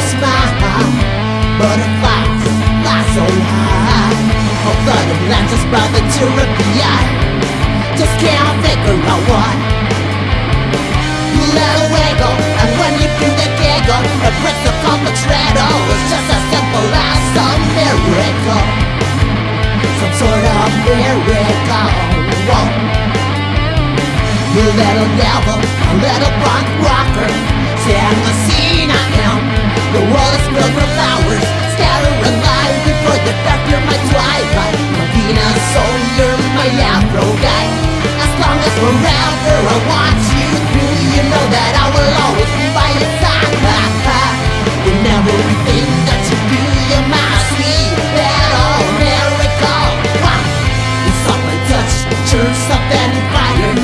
smile Butterflies fly so high. Oh, butterflies just brought the tear Just can't figure out why Let wiggle, and when you do the giggle It breaks the the treadle oh, It's just as simple as a miracle. Some sort of miracle. Whoa. You little devil, a little punk rocker. Sing a around I want you to, You know that I will always be by your side ha, ha. In everything that you do You're my sweet little miracle wow. It's all my touch, turns up any fire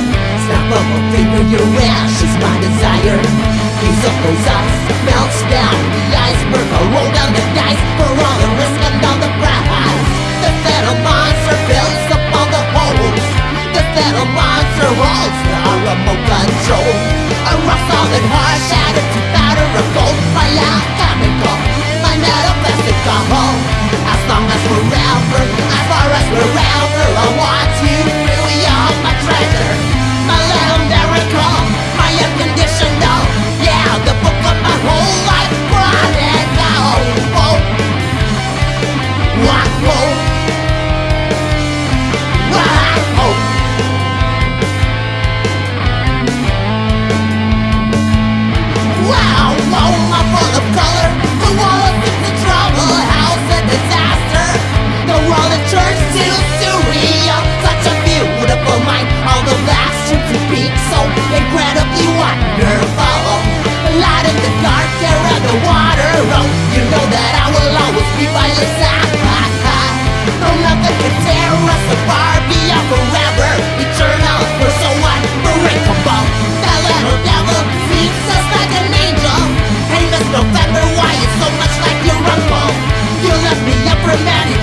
Snap of a finger, your wish is my desire These up those eyes, 走 Imagine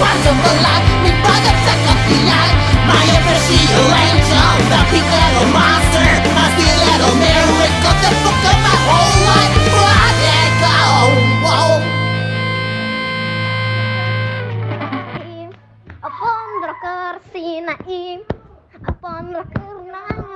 parts of the life My brother the eye My FSU angel The big little monster I still had miracle The fuck of my whole life Upon the Upon the